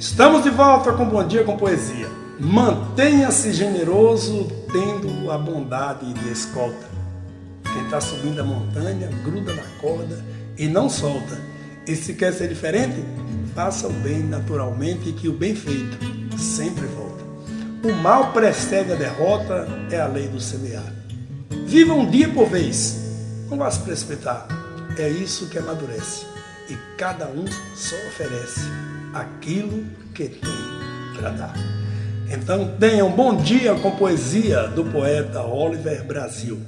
Estamos de volta com Bom Dia com Poesia. Mantenha-se generoso tendo a bondade de escolta. Quem está subindo a montanha, gruda na corda e não solta. E se quer ser diferente, faça o bem naturalmente que o bem feito sempre volta. O mal precede a derrota, é a lei do semear. Viva um dia por vez, não vá se precipitar. É isso que amadurece. E cada um só oferece aquilo que tem para dar. Então tenha um bom dia com poesia do poeta Oliver Brasil.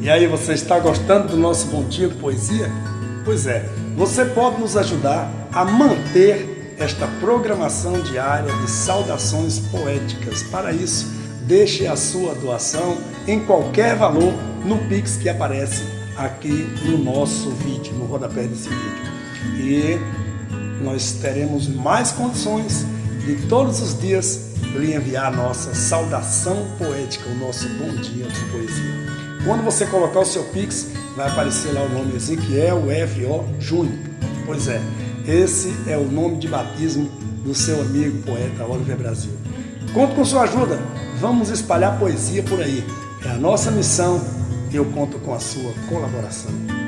E aí, você está gostando do nosso Bom Dia Poesia? Pois é, você pode nos ajudar a manter esta programação diária de saudações poéticas. Para isso, deixe a sua doação em qualquer valor no Pix que aparece aqui no nosso vídeo, no rodapé desse vídeo. E nós teremos mais condições de todos os dias lhe enviar a nossa saudação poética, o nosso bom dia de poesia. Quando você colocar o seu Pix, vai aparecer lá o nome Ezequiel F.O. Júnior. Pois é, esse é o nome de batismo do seu amigo poeta Oliver Brasil. Conto com sua ajuda, vamos espalhar poesia por aí. É a nossa missão e eu conto com a sua colaboração.